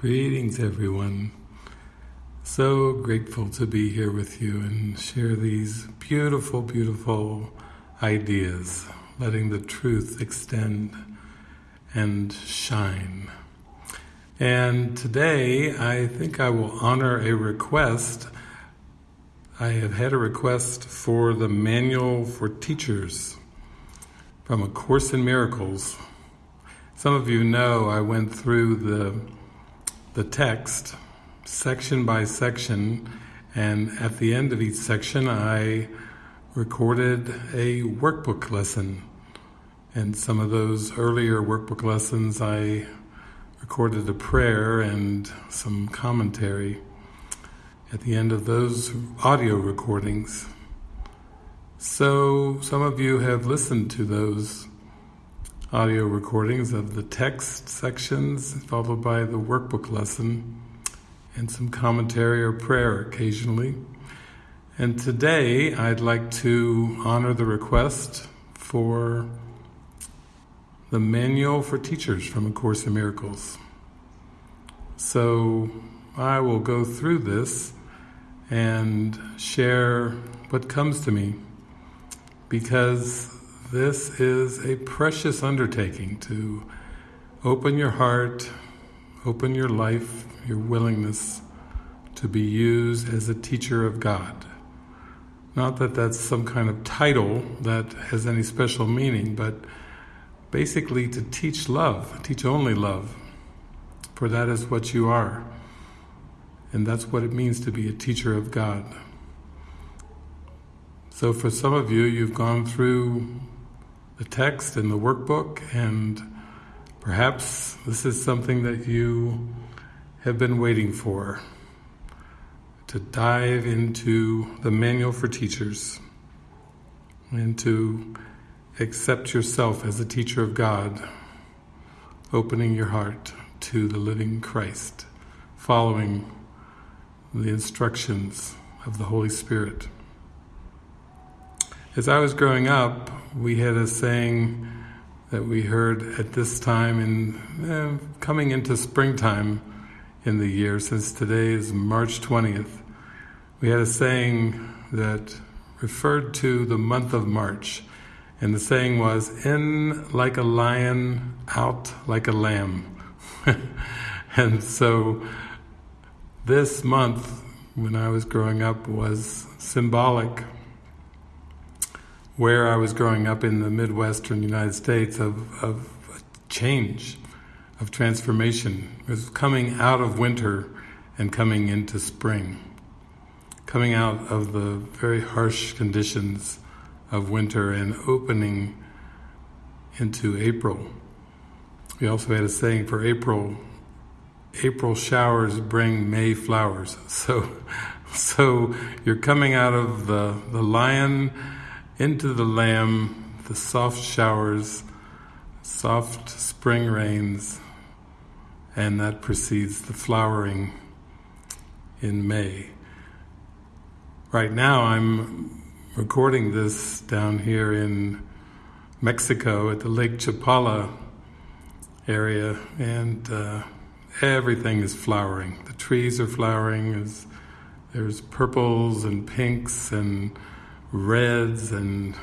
Greetings, everyone. So grateful to be here with you and share these beautiful, beautiful ideas, letting the truth extend and shine. And today, I think I will honor a request. I have had a request for the Manual for Teachers from A Course in Miracles. Some of you know I went through the the text section by section, and at the end of each section, I recorded a workbook lesson. And some of those earlier workbook lessons, I recorded a prayer and some commentary at the end of those audio recordings. So, some of you have listened to those audio recordings of the text sections, followed by the workbook lesson, and some commentary or prayer occasionally. And today I'd like to honor the request for the Manual for Teachers from A Course in Miracles. So I will go through this and share what comes to me because this is a precious undertaking to open your heart, open your life, your willingness to be used as a teacher of God. Not that that's some kind of title that has any special meaning, but basically to teach love, teach only love, for that is what you are. And that's what it means to be a teacher of God. So for some of you, you've gone through the text and the workbook, and perhaps this is something that you have been waiting for to dive into the manual for teachers and to accept yourself as a teacher of God, opening your heart to the living Christ, following the instructions of the Holy Spirit. As I was growing up, we had a saying that we heard at this time in eh, coming into springtime in the year, since today is March 20th. We had a saying that referred to the month of March, and the saying was, in like a lion, out like a lamb. and so this month, when I was growing up, was symbolic where I was growing up in the Midwestern United States of, of change, of transformation. It was coming out of winter and coming into spring, coming out of the very harsh conditions of winter and opening into April. We also had a saying for April, April showers bring May flowers. So, so you're coming out of the, the lion into the lamb, the soft showers, soft spring rains, and that precedes the flowering in May. Right now, I'm recording this down here in Mexico at the Lake Chapala area, and uh, everything is flowering. The trees are flowering. There's, there's purples and pinks and reds and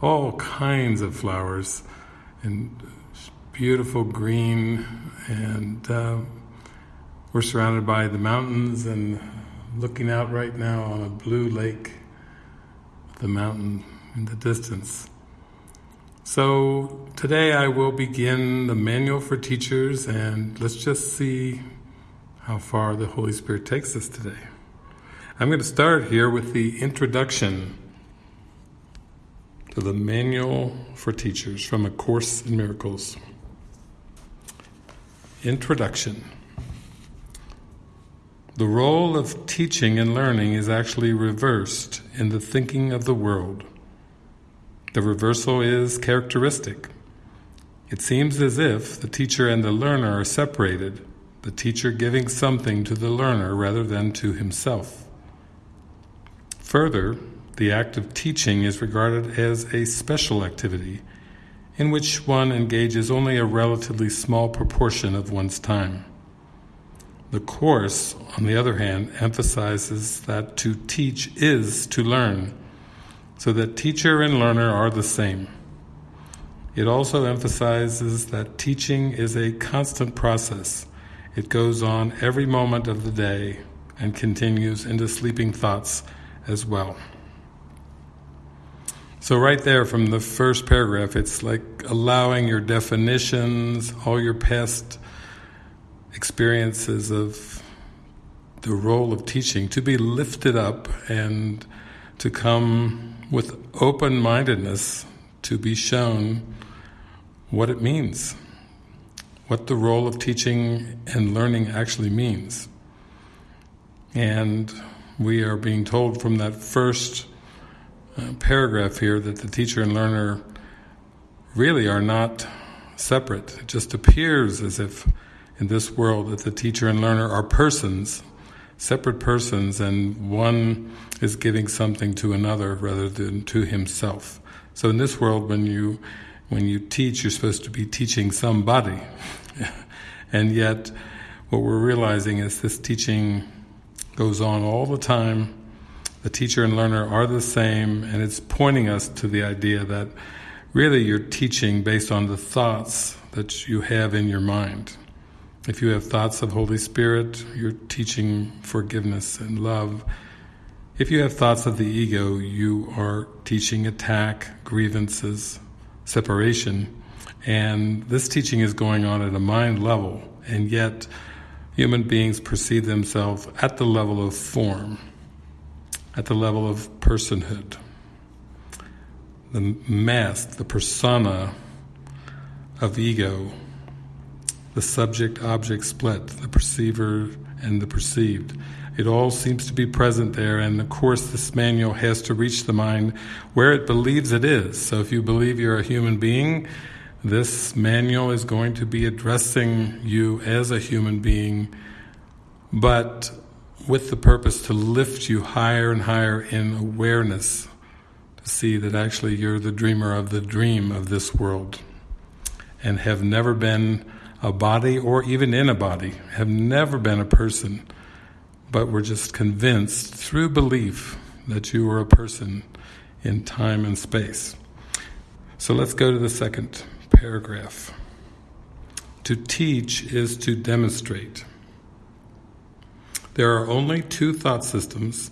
all kinds of flowers. And beautiful green and uh, we're surrounded by the mountains and looking out right now on a blue lake the mountain in the distance. So today I will begin the manual for teachers and let's just see how far the Holy Spirit takes us today I'm going to start here with the introduction to the Manual for Teachers from A Course in Miracles. Introduction The role of teaching and learning is actually reversed in the thinking of the world. The reversal is characteristic. It seems as if the teacher and the learner are separated, the teacher giving something to the learner rather than to himself. Further, the act of teaching is regarded as a special activity in which one engages only a relatively small proportion of one's time. The Course, on the other hand, emphasizes that to teach is to learn, so that teacher and learner are the same. It also emphasizes that teaching is a constant process. It goes on every moment of the day and continues into sleeping thoughts as well. So right there from the first paragraph, it's like allowing your definitions, all your past experiences of the role of teaching to be lifted up and to come with open-mindedness to be shown what it means, what the role of teaching and learning actually means. And we are being told from that first uh, paragraph here that the teacher and learner really are not separate. It just appears as if in this world that the teacher and learner are persons, separate persons, and one is giving something to another rather than to himself. So in this world, when you when you teach, you're supposed to be teaching somebody. and yet, what we're realizing is this teaching goes on all the time. The teacher and learner are the same, and it's pointing us to the idea that really you're teaching based on the thoughts that you have in your mind. If you have thoughts of Holy Spirit, you're teaching forgiveness and love. If you have thoughts of the ego, you are teaching attack, grievances, separation. And this teaching is going on at a mind level, and yet human beings perceive themselves at the level of form, at the level of personhood. The mask, the persona of ego, the subject-object split, the perceiver and the perceived. It all seems to be present there, and of course this manual has to reach the mind where it believes it is. So if you believe you're a human being, this manual is going to be addressing you as a human being, but with the purpose to lift you higher and higher in awareness, to see that actually you're the dreamer of the dream of this world, and have never been a body or even in a body, have never been a person, but were just convinced through belief that you were a person in time and space. So let's go to the second paragraph. To teach is to demonstrate. There are only two thought systems,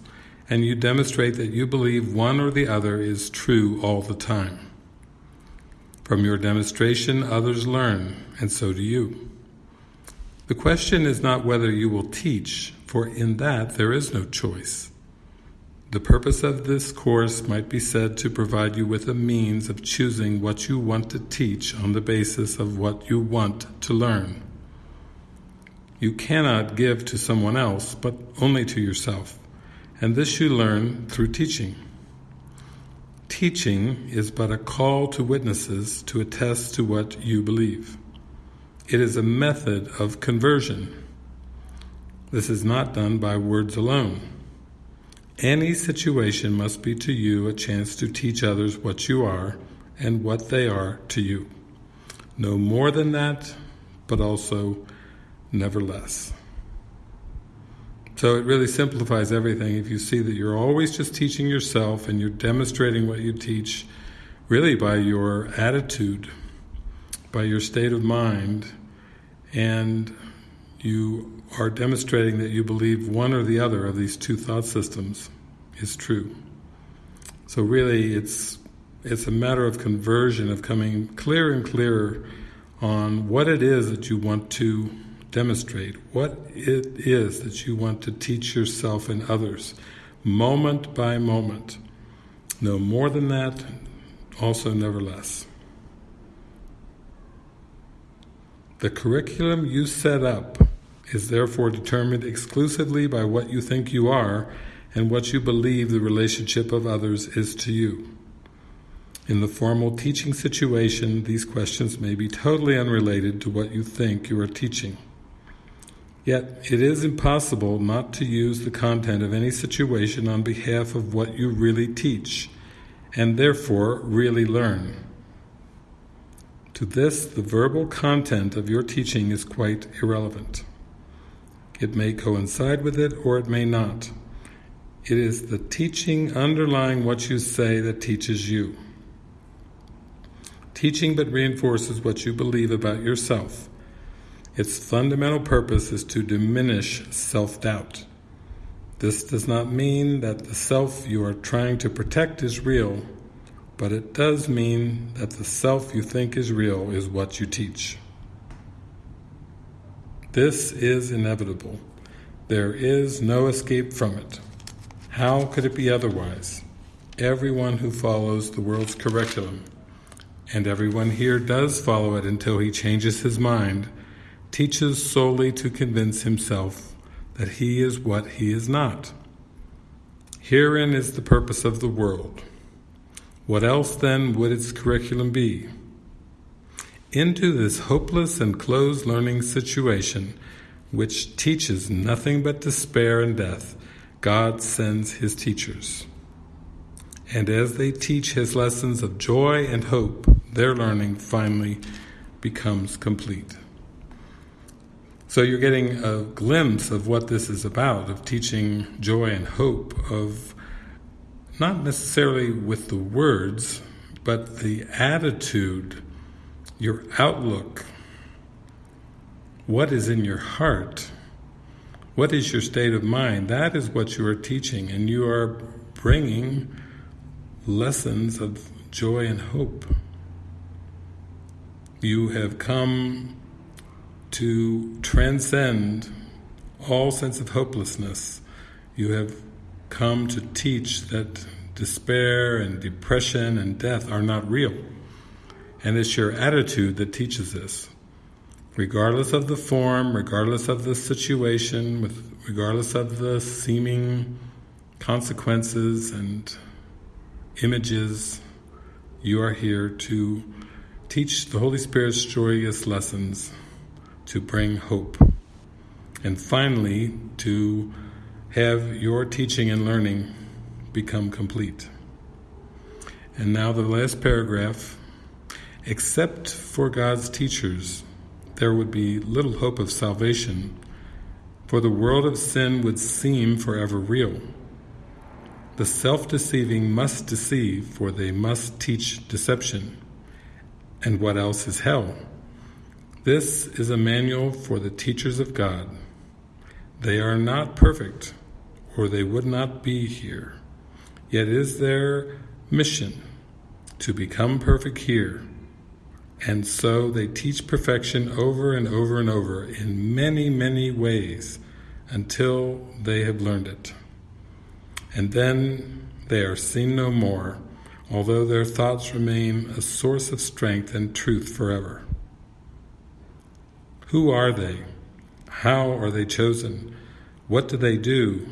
and you demonstrate that you believe one or the other is true all the time. From your demonstration, others learn, and so do you. The question is not whether you will teach, for in that there is no choice. The purpose of this course might be said to provide you with a means of choosing what you want to teach on the basis of what you want to learn. You cannot give to someone else, but only to yourself, and this you learn through teaching. Teaching is but a call to witnesses to attest to what you believe. It is a method of conversion. This is not done by words alone. Any situation must be to you a chance to teach others what you are and what they are to you. No more than that, but also never less. So it really simplifies everything if you see that you're always just teaching yourself and you're demonstrating what you teach really by your attitude, by your state of mind, and you are demonstrating that you believe one or the other of these two thought systems is true. So really it's it's a matter of conversion, of coming clearer and clearer on what it is that you want to demonstrate, what it is that you want to teach yourself and others, moment by moment. No more than that, also never less. The curriculum you set up is therefore determined exclusively by what you think you are and what you believe the relationship of others is to you. In the formal teaching situation, these questions may be totally unrelated to what you think you are teaching. Yet it is impossible not to use the content of any situation on behalf of what you really teach, and therefore really learn. To this, the verbal content of your teaching is quite irrelevant. It may coincide with it or it may not. It is the teaching underlying what you say that teaches you. Teaching but reinforces what you believe about yourself. Its fundamental purpose is to diminish self-doubt. This does not mean that the self you are trying to protect is real, but it does mean that the self you think is real is what you teach. This is inevitable. There is no escape from it. How could it be otherwise? Everyone who follows the world's curriculum, and everyone here does follow it until he changes his mind, teaches solely to convince himself that he is what he is not. Herein is the purpose of the world. What else then would its curriculum be? Into this hopeless and closed learning situation, which teaches nothing but despair and death, God sends His teachers. And as they teach His lessons of joy and hope, their learning finally becomes complete. So you're getting a glimpse of what this is about, of teaching joy and hope, of not necessarily with the words, but the attitude, your outlook, what is in your heart, what is your state of mind, that is what you are teaching, and you are bringing lessons of joy and hope. You have come to transcend all sense of hopelessness. You have come to teach that despair and depression and death are not real. And it's your attitude that teaches this. Regardless of the form, regardless of the situation, with regardless of the seeming consequences and images, you are here to teach the Holy Spirit's joyous lessons to bring hope. And finally, to have your teaching and learning become complete. And now the last paragraph. Except for God's teachers, there would be little hope of salvation, for the world of sin would seem forever real. The self-deceiving must deceive, for they must teach deception. And what else is hell? This is a manual for the teachers of God. They are not perfect, or they would not be here. Yet it is their mission to become perfect here. And so they teach perfection over and over and over in many, many ways until they have learned it. And then they are seen no more, although their thoughts remain a source of strength and truth forever. Who are they? How are they chosen? What do they do?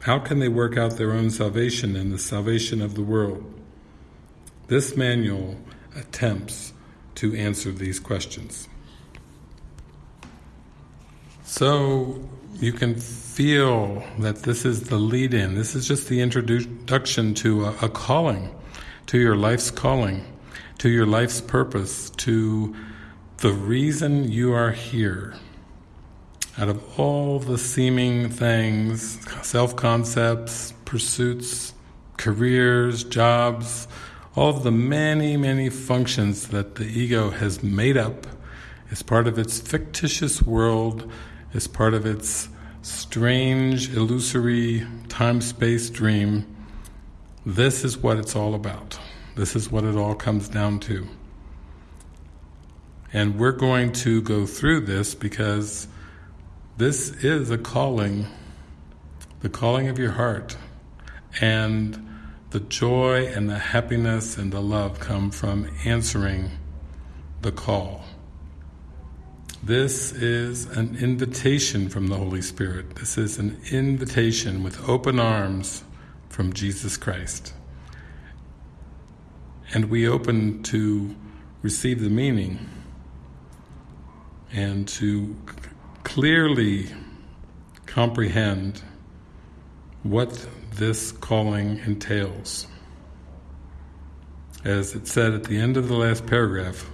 How can they work out their own salvation and the salvation of the world? This manual attempts to answer these questions. So you can feel that this is the lead-in. This is just the introduction to a, a calling, to your life's calling, to your life's purpose, to the reason you are here, out of all the seeming things, self-concepts, pursuits, careers, jobs, all of the many, many functions that the ego has made up as part of its fictitious world, as part of its strange, illusory time-space dream, this is what it's all about. This is what it all comes down to. And we're going to go through this because this is a calling, the calling of your heart. And the joy and the happiness and the love come from answering the call. This is an invitation from the Holy Spirit. This is an invitation with open arms from Jesus Christ. And we open to receive the meaning and to clearly comprehend what this calling entails. As it said at the end of the last paragraph,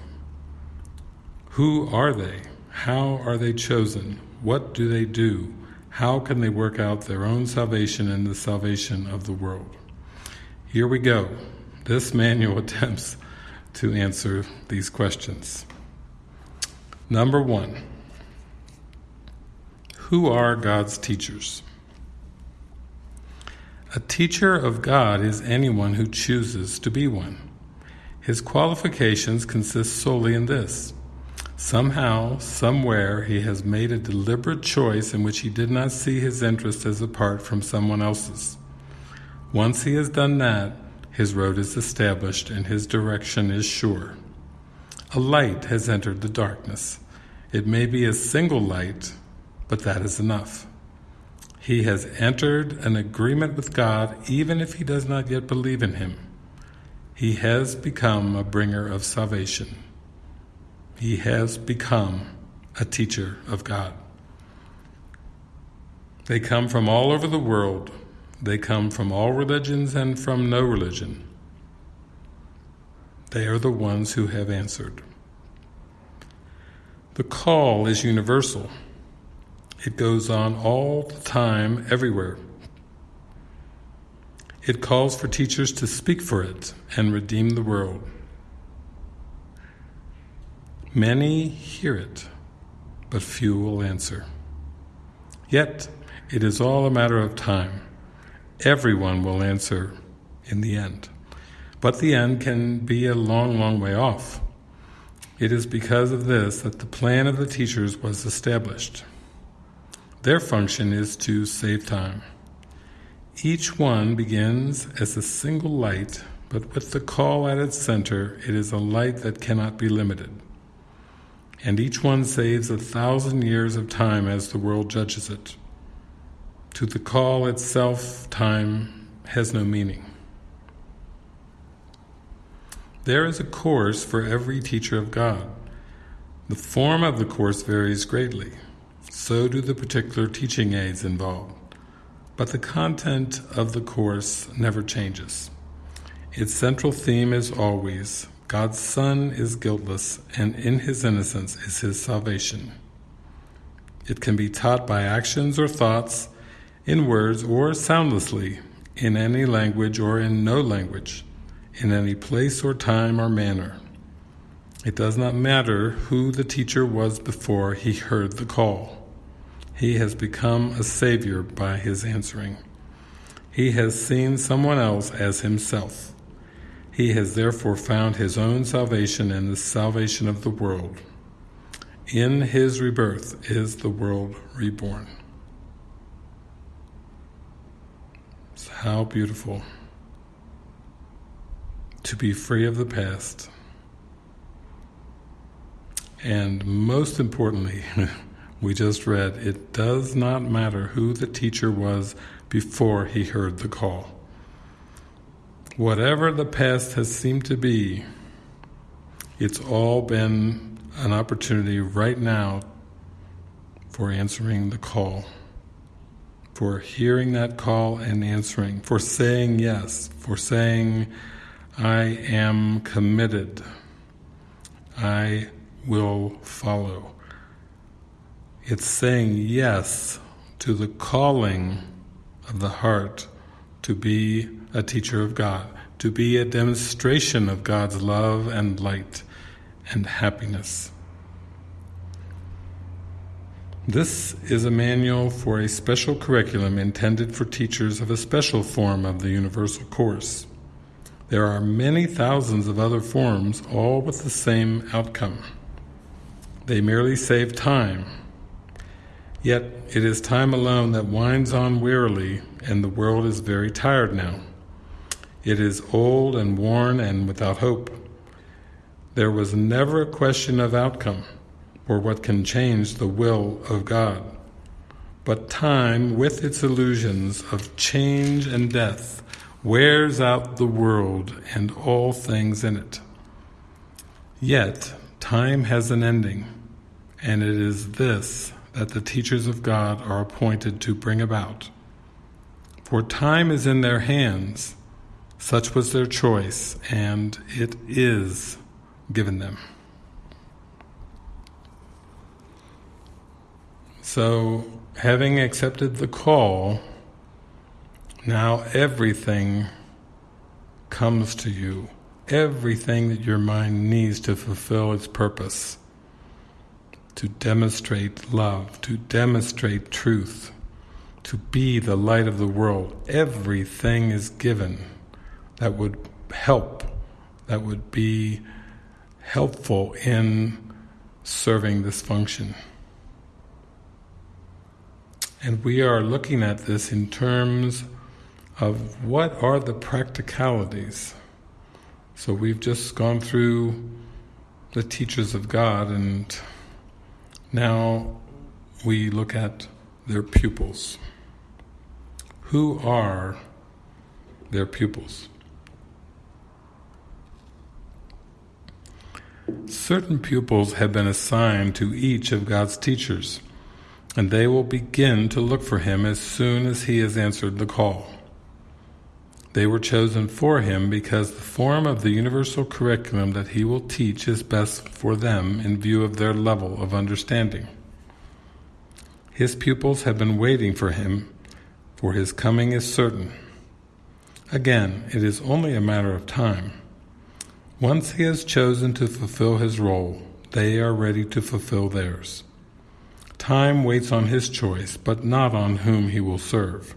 who are they? How are they chosen? What do they do? How can they work out their own salvation and the salvation of the world? Here we go. This manual attempts to answer these questions. Number one, who are God's teachers? A teacher of God is anyone who chooses to be one. His qualifications consist solely in this. Somehow, somewhere, he has made a deliberate choice in which he did not see his interest as apart from someone else's. Once he has done that, his road is established and his direction is sure. A light has entered the darkness. It may be a single light, but that is enough. He has entered an agreement with God even if he does not yet believe in Him. He has become a bringer of salvation. He has become a teacher of God. They come from all over the world. They come from all religions and from no religion. They are the ones who have answered. The call is universal. It goes on all the time, everywhere. It calls for teachers to speak for it and redeem the world. Many hear it, but few will answer. Yet, it is all a matter of time. Everyone will answer in the end. But the end can be a long, long way off. It is because of this that the plan of the teachers was established. Their function is to save time. Each one begins as a single light, but with the call at its center, it is a light that cannot be limited. And each one saves a thousand years of time as the world judges it. To the call itself, time has no meaning. There is a course for every teacher of God. The form of the course varies greatly so do the particular teaching aids involved. But the content of the course never changes. Its central theme is always God's Son is guiltless, and in his innocence is his salvation. It can be taught by actions or thoughts, in words or soundlessly, in any language or in no language, in any place or time or manner. It does not matter who the teacher was before he heard the call. He has become a savior by his answering. He has seen someone else as himself. He has therefore found his own salvation and the salvation of the world. In his rebirth is the world reborn. How beautiful to be free of the past. And most importantly, we just read, it does not matter who the teacher was before he heard the call. Whatever the past has seemed to be, it's all been an opportunity right now for answering the call, for hearing that call and answering, for saying yes, for saying, I am committed, I will follow. It's saying yes to the calling of the heart to be a teacher of God, to be a demonstration of God's love and light and happiness. This is a manual for a special curriculum intended for teachers of a special form of the Universal Course. There are many thousands of other forms, all with the same outcome. They merely save time Yet it is time alone that winds on wearily, and the world is very tired now. It is old and worn and without hope. There was never a question of outcome, or what can change the will of God. But time, with its illusions of change and death, wears out the world and all things in it. Yet, time has an ending, and it is this that the teachers of God are appointed to bring about. For time is in their hands, such was their choice, and it is given them. So, having accepted the call, now everything comes to you. Everything that your mind needs to fulfill its purpose, to demonstrate love, to demonstrate truth, to be the light of the world. Everything is given that would help, that would be helpful in serving this function. And we are looking at this in terms of what are the practicalities. So we've just gone through the teachers of God and now we look at their pupils. Who are their pupils? Certain pupils have been assigned to each of God's teachers, and they will begin to look for him as soon as he has answered the call. They were chosen for him because the form of the universal curriculum that he will teach is best for them in view of their level of understanding. His pupils have been waiting for him, for his coming is certain. Again, it is only a matter of time. Once he has chosen to fulfill his role, they are ready to fulfill theirs. Time waits on his choice, but not on whom he will serve.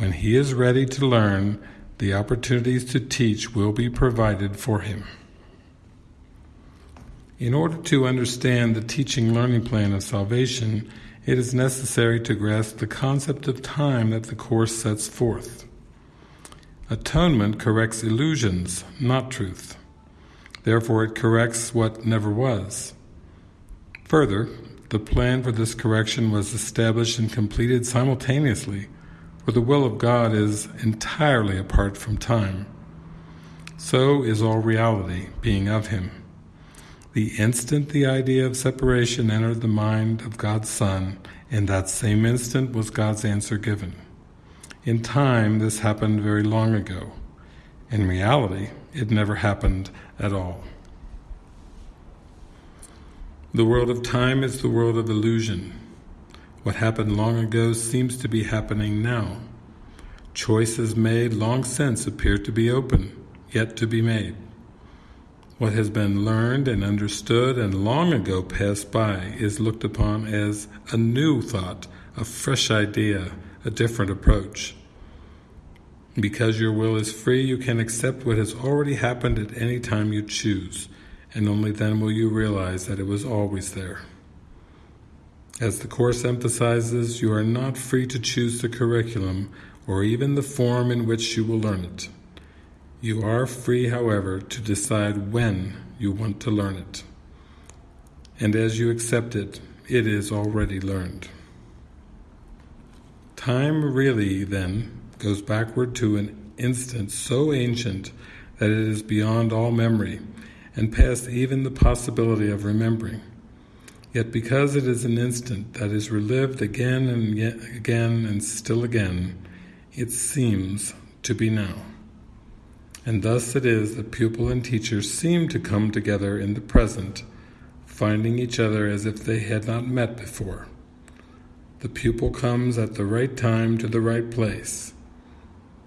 When he is ready to learn, the opportunities to teach will be provided for him. In order to understand the teaching learning plan of salvation, it is necessary to grasp the concept of time that the Course sets forth. Atonement corrects illusions, not truth. Therefore it corrects what never was. Further, the plan for this correction was established and completed simultaneously, for the will of God is entirely apart from time. So is all reality, being of Him. The instant the idea of separation entered the mind of God's Son, in that same instant was God's answer given. In time, this happened very long ago. In reality, it never happened at all. The world of time is the world of illusion. What happened long ago seems to be happening now. Choices made long since appear to be open, yet to be made. What has been learned and understood and long ago passed by is looked upon as a new thought, a fresh idea, a different approach. Because your will is free, you can accept what has already happened at any time you choose, and only then will you realize that it was always there. As the Course emphasizes, you are not free to choose the curriculum or even the form in which you will learn it. You are free, however, to decide when you want to learn it. And as you accept it, it is already learned. Time really, then, goes backward to an instant so ancient that it is beyond all memory and past even the possibility of remembering. Yet because it is an instant that is relived again and again and still again, it seems to be now. And thus it is that pupil and teacher seem to come together in the present, finding each other as if they had not met before. The pupil comes at the right time to the right place,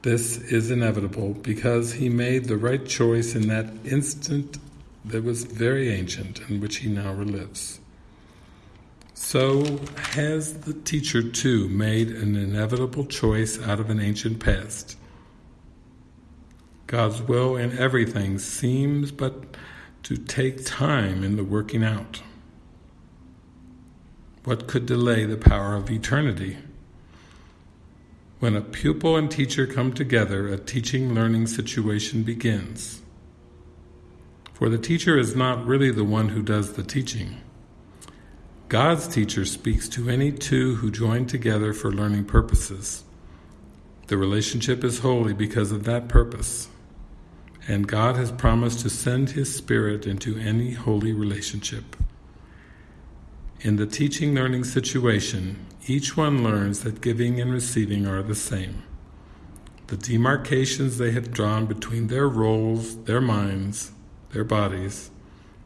this is inevitable because he made the right choice in that instant that was very ancient and which he now relives. So has the teacher too made an inevitable choice out of an ancient past. God's will in everything seems but to take time in the working out. What could delay the power of eternity? When a pupil and teacher come together, a teaching-learning situation begins. For the teacher is not really the one who does the teaching. God's teacher speaks to any two who join together for learning purposes. The relationship is holy because of that purpose, and God has promised to send His Spirit into any holy relationship. In the teaching-learning situation, each one learns that giving and receiving are the same. The demarcations they have drawn between their roles, their minds, their bodies,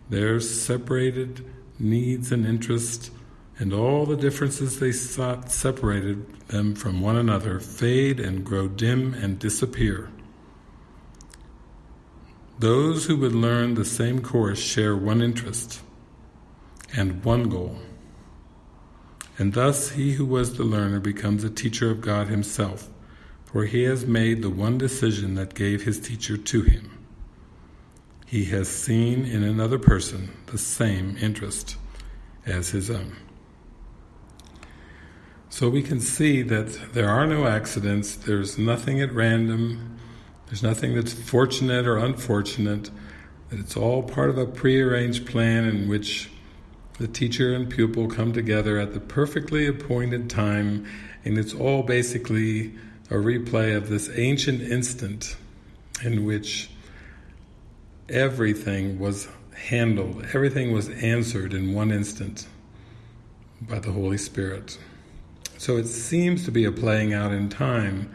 their separated needs and interests and all the differences they sought separated them from one another fade and grow dim and disappear. Those who would learn the same course share one interest and one goal. And thus he who was the learner becomes a teacher of God himself, for he has made the one decision that gave his teacher to him. He has seen in another person the same interest as his own. So we can see that there are no accidents, there's nothing at random, there's nothing that's fortunate or unfortunate, that it's all part of a prearranged plan in which the teacher and pupil come together at the perfectly appointed time, and it's all basically a replay of this ancient instant in which everything was handled, everything was answered in one instant by the Holy Spirit. So it seems to be a playing out in time,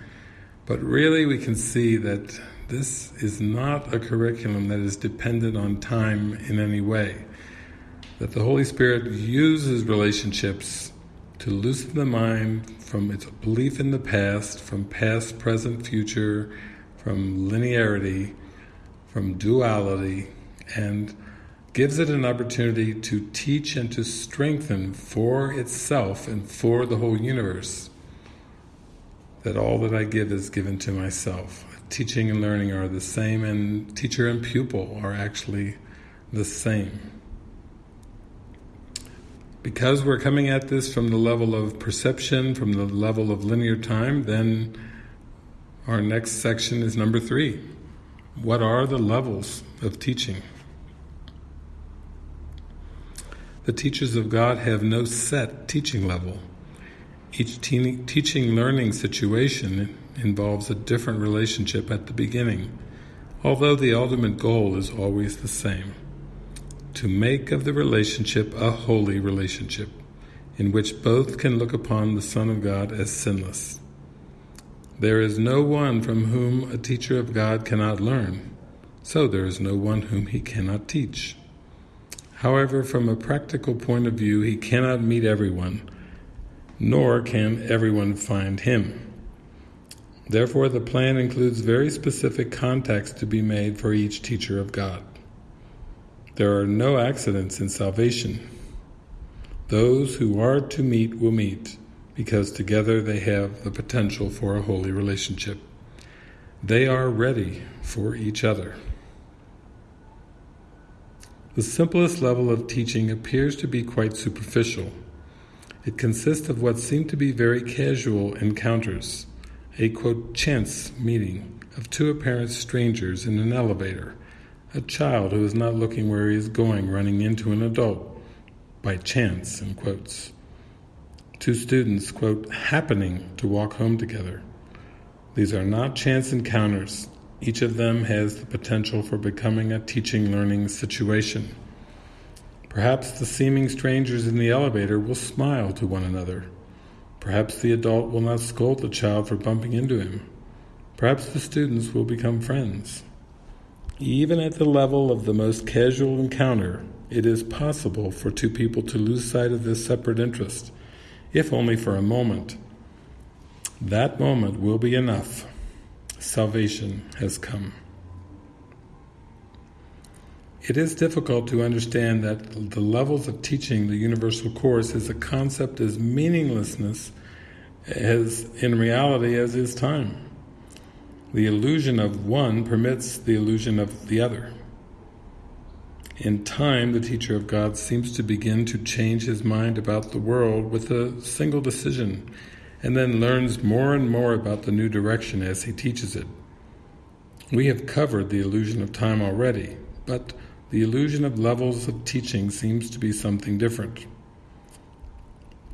but really we can see that this is not a curriculum that is dependent on time in any way that the Holy Spirit uses relationships to loosen the mind from its belief in the past, from past, present, future, from linearity, from duality, and gives it an opportunity to teach and to strengthen for itself and for the whole universe that all that I give is given to myself. Teaching and learning are the same and teacher and pupil are actually the same. Because we're coming at this from the level of perception, from the level of linear time, then our next section is number three. What are the levels of teaching? The teachers of God have no set teaching level. Each te teaching learning situation involves a different relationship at the beginning, although the ultimate goal is always the same to make of the relationship a holy relationship, in which both can look upon the Son of God as sinless. There is no one from whom a teacher of God cannot learn, so there is no one whom he cannot teach. However, from a practical point of view, he cannot meet everyone, nor can everyone find him. Therefore, the plan includes very specific contacts to be made for each teacher of God. There are no accidents in salvation. Those who are to meet will meet, because together they have the potential for a holy relationship. They are ready for each other. The simplest level of teaching appears to be quite superficial. It consists of what seem to be very casual encounters, a quote, chance meeting of two apparent strangers in an elevator, a child who is not looking where he is going running into an adult by chance, in quotes. Two students, quote, happening to walk home together. These are not chance encounters. Each of them has the potential for becoming a teaching-learning situation. Perhaps the seeming strangers in the elevator will smile to one another. Perhaps the adult will not scold the child for bumping into him. Perhaps the students will become friends. Even at the level of the most casual encounter, it is possible for two people to lose sight of this separate interest, if only for a moment. That moment will be enough. Salvation has come. It is difficult to understand that the levels of teaching the universal course is a concept as meaninglessness as in reality as is time. The illusion of one permits the illusion of the other. In time, the teacher of God seems to begin to change his mind about the world with a single decision, and then learns more and more about the new direction as he teaches it. We have covered the illusion of time already, but the illusion of levels of teaching seems to be something different.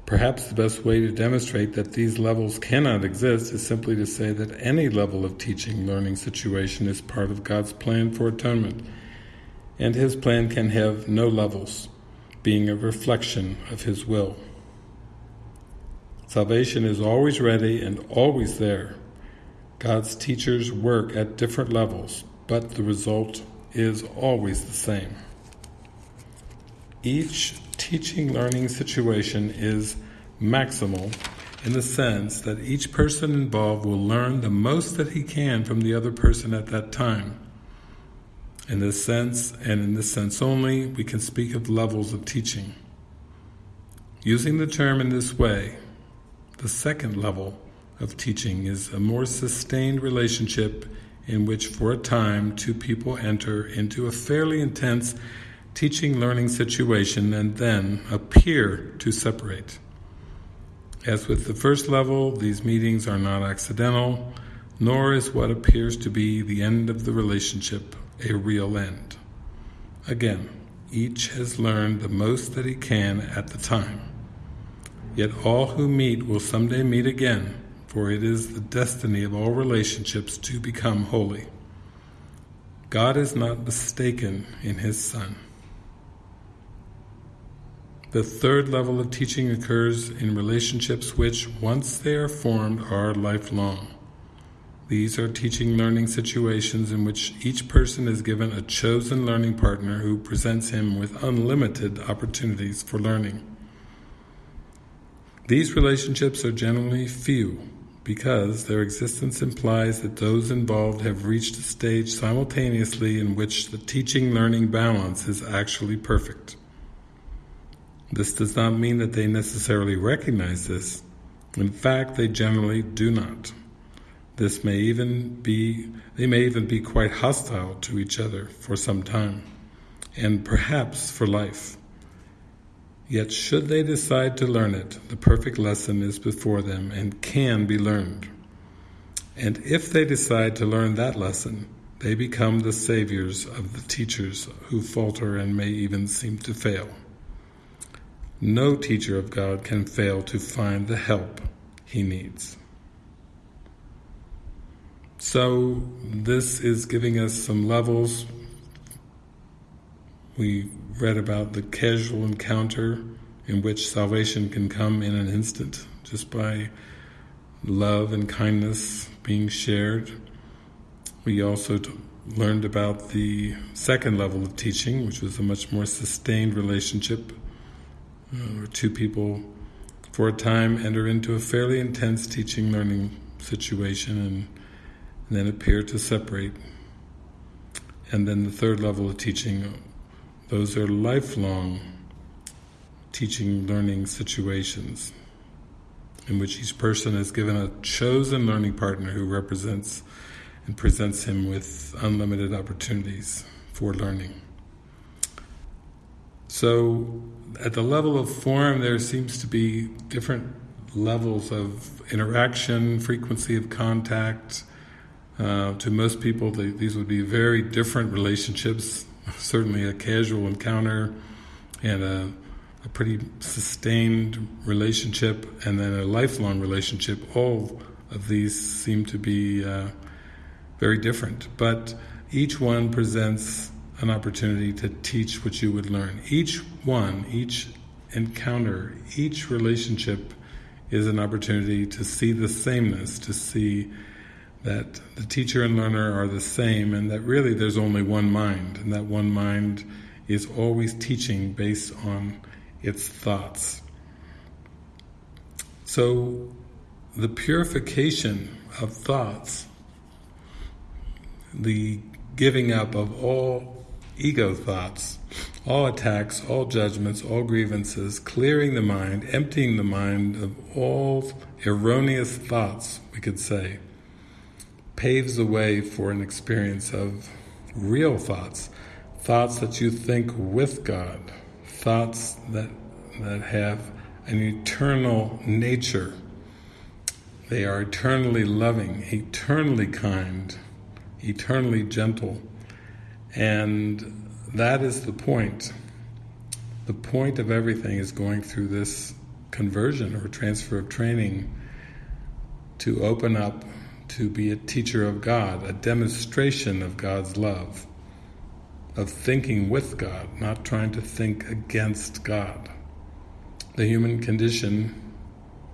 Perhaps the best way to demonstrate that these levels cannot exist is simply to say that any level of teaching learning situation is part of God's plan for atonement, and His plan can have no levels, being a reflection of His will. Salvation is always ready and always there. God's teachers work at different levels, but the result is always the same. Each teaching learning situation is maximal in the sense that each person involved will learn the most that he can from the other person at that time. In this sense, and in this sense only, we can speak of levels of teaching. Using the term in this way, the second level of teaching is a more sustained relationship in which for a time two people enter into a fairly intense teaching-learning situation and then appear to separate. As with the first level, these meetings are not accidental, nor is what appears to be the end of the relationship a real end. Again, each has learned the most that he can at the time. Yet all who meet will someday meet again, for it is the destiny of all relationships to become holy. God is not mistaken in His Son. The third level of teaching occurs in relationships which, once they are formed, are lifelong. These are teaching learning situations in which each person is given a chosen learning partner who presents him with unlimited opportunities for learning. These relationships are generally few because their existence implies that those involved have reached a stage simultaneously in which the teaching-learning balance is actually perfect. This does not mean that they necessarily recognize this. In fact, they generally do not. This may even be, they may even be quite hostile to each other for some time, and perhaps for life. Yet should they decide to learn it, the perfect lesson is before them and can be learned. And if they decide to learn that lesson, they become the saviors of the teachers who falter and may even seem to fail. No teacher of God can fail to find the help he needs. So this is giving us some levels. We read about the casual encounter in which salvation can come in an instant just by love and kindness being shared. We also learned about the second level of teaching, which was a much more sustained relationship uh, where two people for a time enter into a fairly intense teaching learning situation and and then appear to separate. And then the third level of teaching, those are lifelong teaching learning situations in which each person is given a chosen learning partner who represents and presents him with unlimited opportunities for learning. So at the level of form there seems to be different levels of interaction, frequency of contact, uh, to most people, they, these would be very different relationships. Certainly a casual encounter and a, a, pretty sustained relationship and then a lifelong relationship. All of these seem to be uh, very different. But each one presents an opportunity to teach what you would learn. Each one, each encounter, each relationship is an opportunity to see the sameness, to see that the teacher and learner are the same and that really there's only one mind and that one mind is always teaching based on its thoughts. So the purification of thoughts, the giving up of all ego thoughts, all attacks, all judgments, all grievances, clearing the mind, emptying the mind of all erroneous thoughts, we could say, paves the way for an experience of real thoughts, thoughts that you think with God, thoughts that that have an eternal nature. They are eternally loving, eternally kind, eternally gentle. And that is the point. The point of everything is going through this conversion or transfer of training to open up to be a teacher of God, a demonstration of God's love, of thinking with God, not trying to think against God. The human condition,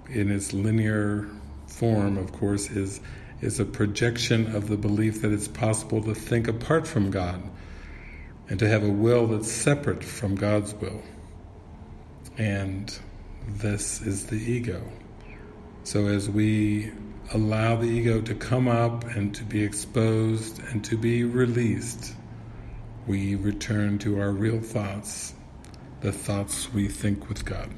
in its linear form, of course, is is a projection of the belief that it's possible to think apart from God and to have a will that's separate from God's will. And this is the ego. So as we allow the ego to come up and to be exposed and to be released, we return to our real thoughts, the thoughts we think with God.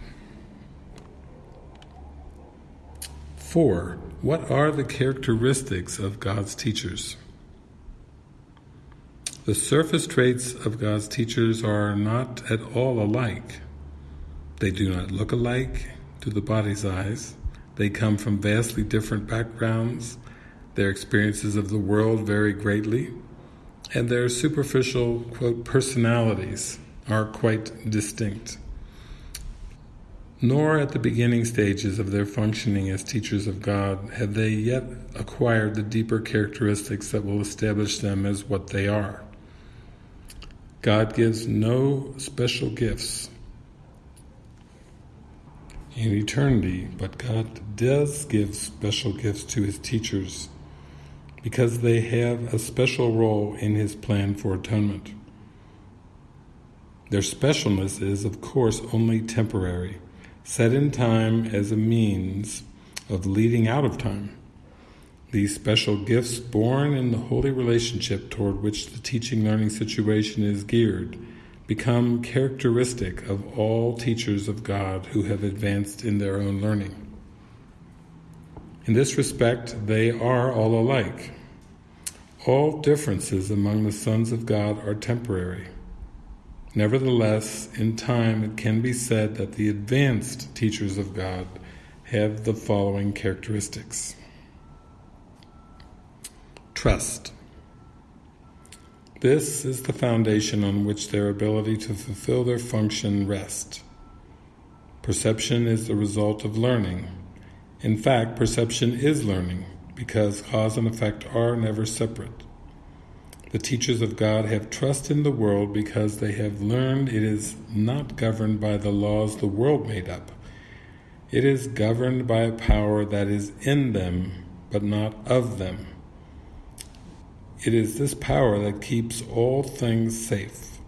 Four, what are the characteristics of God's teachers? The surface traits of God's teachers are not at all alike. They do not look alike to the body's eyes. They come from vastly different backgrounds. Their experiences of the world vary greatly. And their superficial, quote, personalities are quite distinct. Nor at the beginning stages of their functioning as teachers of God have they yet acquired the deeper characteristics that will establish them as what they are. God gives no special gifts in eternity, but God does give special gifts to His teachers because they have a special role in His plan for atonement. Their specialness is, of course, only temporary, set in time as a means of leading out of time. These special gifts born in the holy relationship toward which the teaching-learning situation is geared become characteristic of all teachers of God who have advanced in their own learning. In this respect, they are all alike. All differences among the sons of God are temporary. Nevertheless, in time it can be said that the advanced teachers of God have the following characteristics. Trust. This is the foundation on which their ability to fulfill their function rests. Perception is the result of learning. In fact, perception is learning, because cause and effect are never separate. The teachers of God have trust in the world because they have learned it is not governed by the laws the world made up. It is governed by a power that is in them, but not of them. It is this power that keeps all things safe.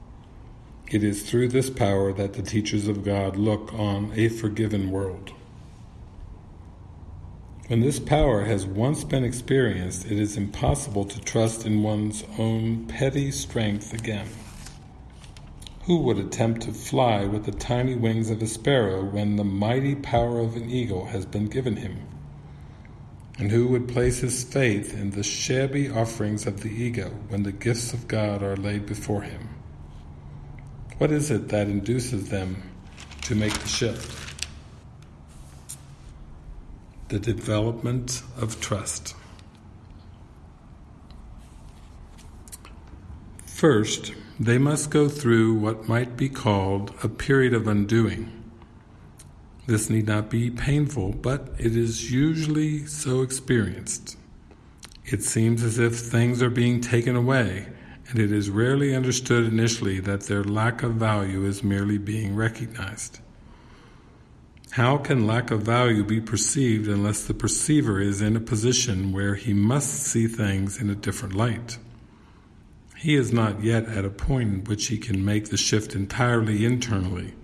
It is through this power that the teachers of God look on a forgiven world. When this power has once been experienced, it is impossible to trust in one's own petty strength again. Who would attempt to fly with the tiny wings of a sparrow when the mighty power of an eagle has been given him? And who would place his faith in the shabby offerings of the ego when the gifts of God are laid before him? What is it that induces them to make the shift? The development of trust. First, they must go through what might be called a period of undoing. This need not be painful, but it is usually so experienced. It seems as if things are being taken away, and it is rarely understood initially that their lack of value is merely being recognized. How can lack of value be perceived unless the perceiver is in a position where he must see things in a different light? He is not yet at a point in which he can make the shift entirely internally,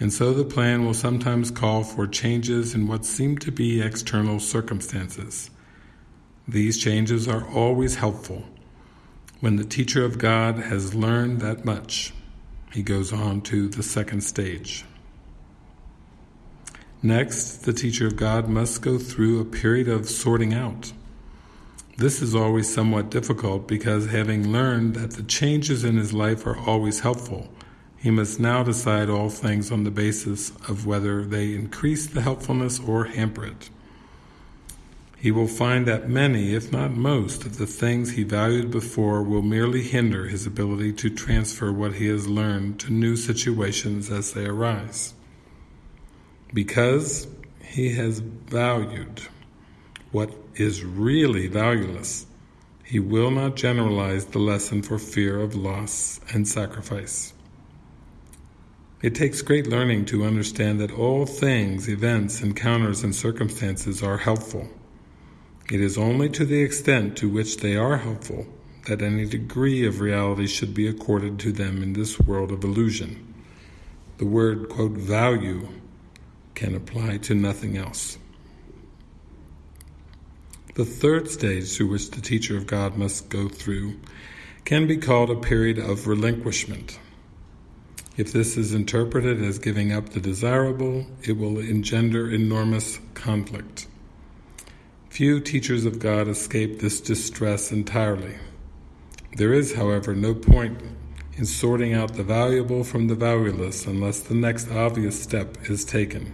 and so the plan will sometimes call for changes in what seem to be external circumstances. These changes are always helpful. When the teacher of God has learned that much, he goes on to the second stage. Next, the teacher of God must go through a period of sorting out. This is always somewhat difficult because having learned that the changes in his life are always helpful, he must now decide all things on the basis of whether they increase the helpfulness or hamper it. He will find that many, if not most, of the things he valued before will merely hinder his ability to transfer what he has learned to new situations as they arise. Because he has valued what is really valueless, he will not generalize the lesson for fear of loss and sacrifice. It takes great learning to understand that all things, events, encounters, and circumstances are helpful. It is only to the extent to which they are helpful that any degree of reality should be accorded to them in this world of illusion. the word, quote, value can apply to nothing else. The third stage through which the teacher of God must go through can be called a period of relinquishment. If this is interpreted as giving up the desirable, it will engender enormous conflict. Few teachers of God escape this distress entirely. There is, however, no point in sorting out the valuable from the valueless unless the next obvious step is taken.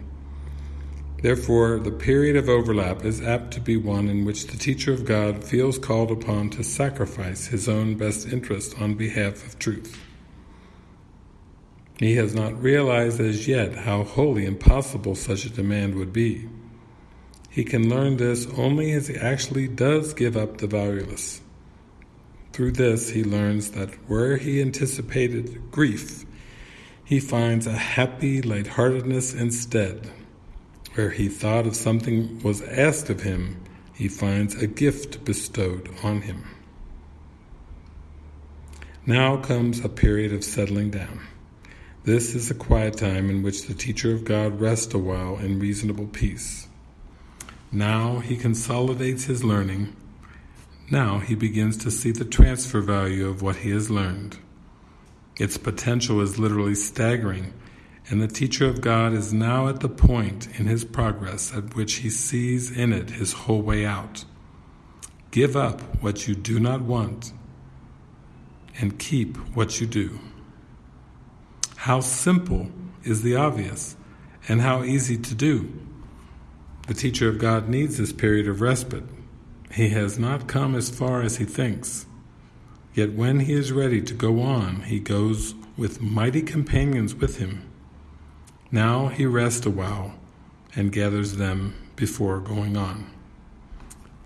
Therefore, the period of overlap is apt to be one in which the teacher of God feels called upon to sacrifice his own best interest on behalf of truth. He has not realized as yet how wholly impossible such a demand would be. He can learn this only as he actually does give up the valueless. Through this, he learns that where he anticipated grief, he finds a happy lightheartedness instead. Where he thought of something was asked of him, he finds a gift bestowed on him. Now comes a period of settling down. This is a quiet time in which the teacher of God rests a while in reasonable peace. Now he consolidates his learning. Now he begins to see the transfer value of what he has learned. Its potential is literally staggering and the teacher of God is now at the point in his progress at which he sees in it his whole way out. Give up what you do not want and keep what you do. How simple is the obvious and how easy to do. The teacher of God needs this period of respite. He has not come as far as he thinks. Yet when he is ready to go on, he goes with mighty companions with him. Now he rests a while and gathers them before going on.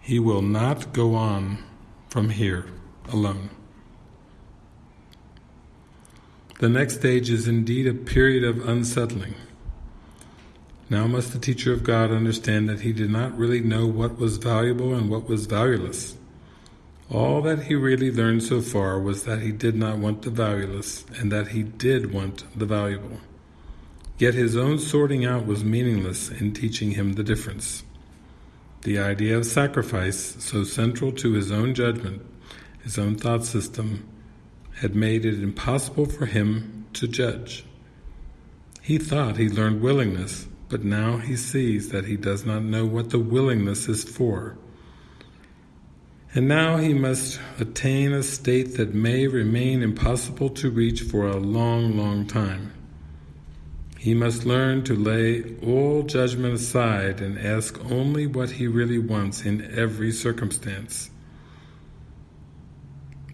He will not go on from here alone. The next stage is indeed a period of unsettling. Now must the teacher of God understand that he did not really know what was valuable and what was valueless. All that he really learned so far was that he did not want the valueless and that he did want the valuable. Yet his own sorting out was meaningless in teaching him the difference. The idea of sacrifice, so central to his own judgment, his own thought system, had made it impossible for him to judge. He thought he learned willingness, but now he sees that he does not know what the willingness is for. And now he must attain a state that may remain impossible to reach for a long, long time. He must learn to lay all judgment aside and ask only what he really wants in every circumstance.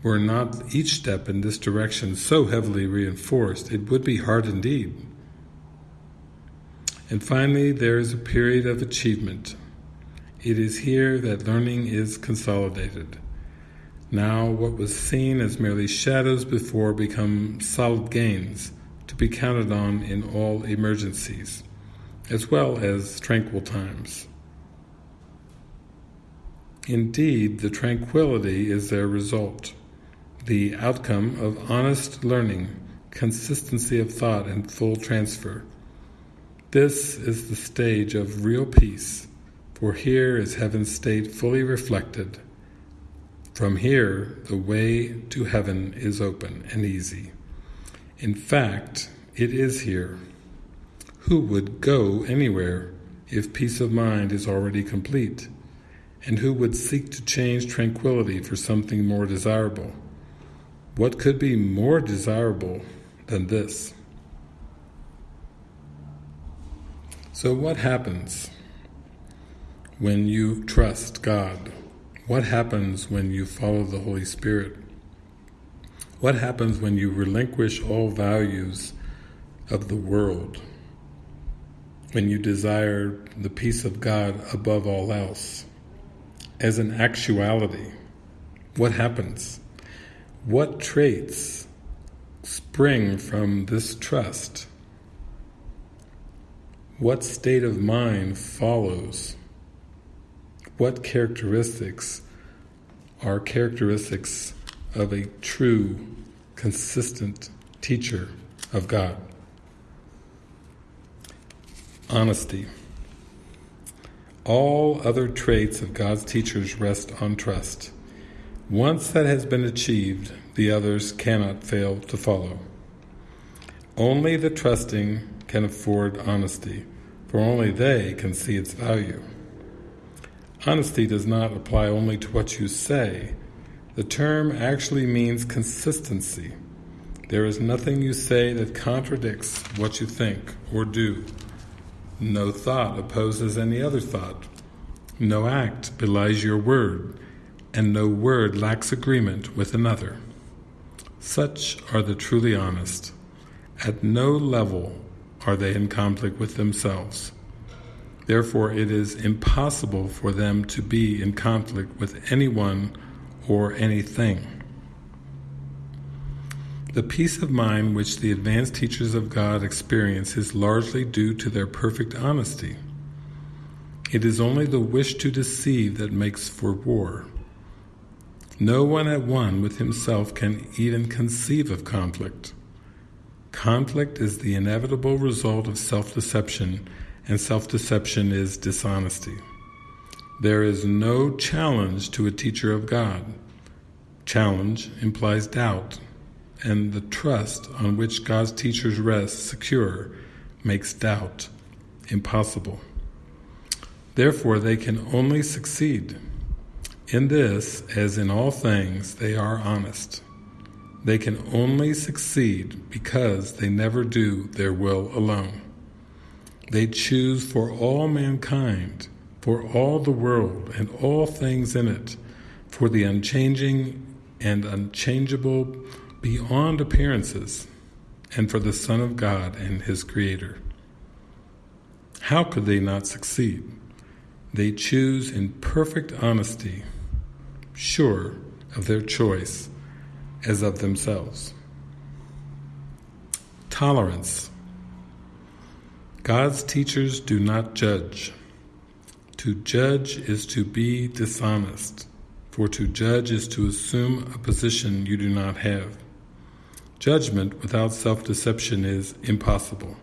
Were not each step in this direction so heavily reinforced, it would be hard indeed. And finally, there is a period of achievement. It is here that learning is consolidated. Now what was seen as merely shadows before become solid gains, to be counted on in all emergencies, as well as tranquil times. Indeed, the tranquility is their result, the outcome of honest learning, consistency of thought, and full transfer. This is the stage of real peace, for here is heaven's state fully reflected. From here, the way to heaven is open and easy. In fact, it is here. Who would go anywhere if peace of mind is already complete? And who would seek to change tranquility for something more desirable? What could be more desirable than this? So what happens when you trust God? What happens when you follow the Holy Spirit? What happens when you relinquish all values of the world? When you desire the peace of God above all else? As an actuality, what happens? What traits spring from this trust? What state of mind follows? What characteristics are characteristics of a true, consistent teacher of God. Honesty. All other traits of God's teachers rest on trust. Once that has been achieved, the others cannot fail to follow. Only the trusting can afford honesty, for only they can see its value. Honesty does not apply only to what you say. The term actually means consistency. There is nothing you say that contradicts what you think or do. No thought opposes any other thought. No act belies your word, and no word lacks agreement with another. Such are the truly honest. At no level are they in conflict with themselves. Therefore, it is impossible for them to be in conflict with anyone or anything. The peace of mind which the advanced teachers of God experience is largely due to their perfect honesty. It is only the wish to deceive that makes for war. No one at one with himself can even conceive of conflict. Conflict is the inevitable result of self-deception, and self-deception is dishonesty. There is no challenge to a teacher of God. Challenge implies doubt, and the trust on which God's teachers rest secure makes doubt impossible. Therefore, they can only succeed. In this, as in all things, they are honest. They can only succeed because they never do their will alone. They choose for all mankind, for all the world and all things in it, for the unchanging and unchangeable beyond appearances, and for the Son of God and His Creator. How could they not succeed? They choose in perfect honesty, sure of their choice as of themselves. Tolerance. God's teachers do not judge. To judge is to be dishonest, for to judge is to assume a position you do not have. Judgment without self-deception is impossible.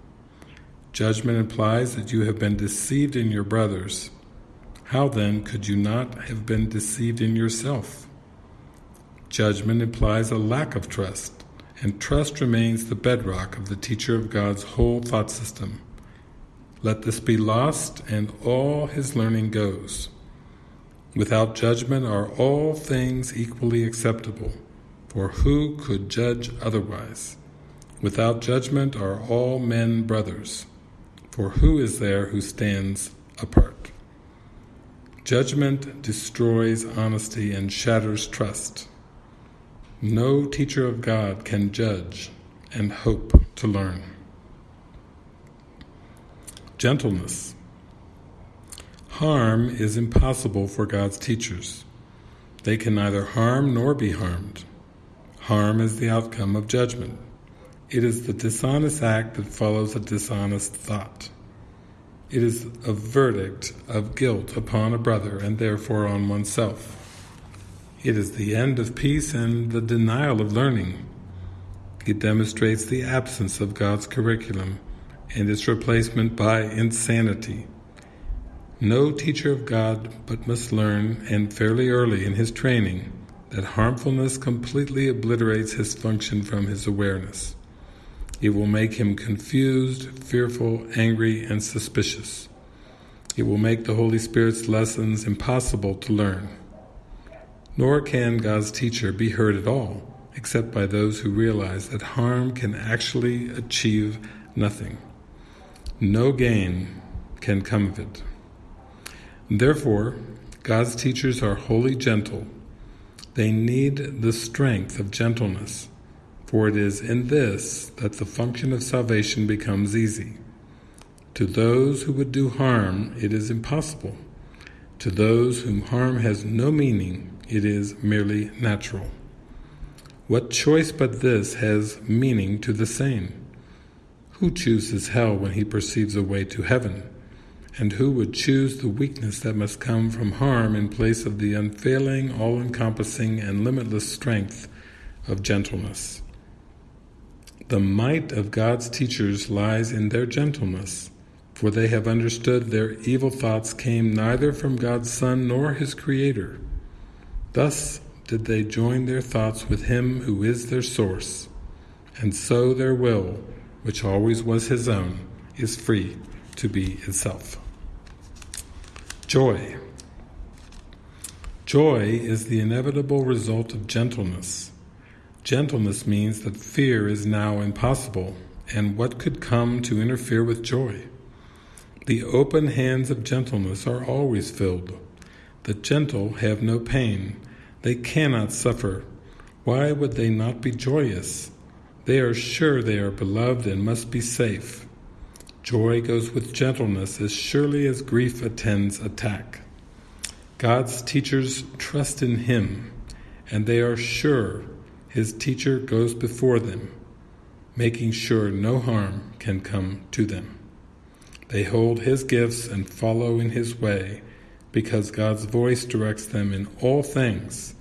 Judgment implies that you have been deceived in your brothers. How then could you not have been deceived in yourself? Judgment implies a lack of trust, and trust remains the bedrock of the teacher of God's whole thought system. Let this be lost, and all his learning goes. Without judgment are all things equally acceptable. For who could judge otherwise? Without judgment are all men brothers. For who is there who stands apart? Judgment destroys honesty and shatters trust. No teacher of God can judge and hope to learn. Gentleness. Harm is impossible for God's teachers. They can neither harm nor be harmed. Harm is the outcome of judgment. It is the dishonest act that follows a dishonest thought. It is a verdict of guilt upon a brother and therefore on oneself. It is the end of peace and the denial of learning. It demonstrates the absence of God's curriculum and its replacement by insanity. No teacher of God but must learn, and fairly early in his training, that harmfulness completely obliterates his function from his awareness. It will make him confused, fearful, angry, and suspicious. It will make the Holy Spirit's lessons impossible to learn. Nor can God's teacher be heard at all, except by those who realize that harm can actually achieve nothing. No gain can come of it. Therefore, God's teachers are wholly gentle, they need the strength of gentleness, for it is in this that the function of salvation becomes easy. To those who would do harm, it is impossible. To those whom harm has no meaning, it is merely natural. What choice but this has meaning to the same? Who chooses hell when he perceives a way to heaven? and who would choose the weakness that must come from harm in place of the unfailing, all-encompassing and limitless strength of gentleness. The might of God's teachers lies in their gentleness, for they have understood their evil thoughts came neither from God's Son nor his Creator. Thus did they join their thoughts with him who is their source, and so their will, which always was his own, is free to be itself. Joy. Joy is the inevitable result of gentleness. Gentleness means that fear is now impossible, and what could come to interfere with joy? The open hands of gentleness are always filled. The gentle have no pain. They cannot suffer. Why would they not be joyous? They are sure they are beloved and must be safe. Joy goes with gentleness as surely as grief attends attack. God's teachers trust in Him, and they are sure His teacher goes before them, making sure no harm can come to them. They hold His gifts and follow in His way, because God's voice directs them in all things.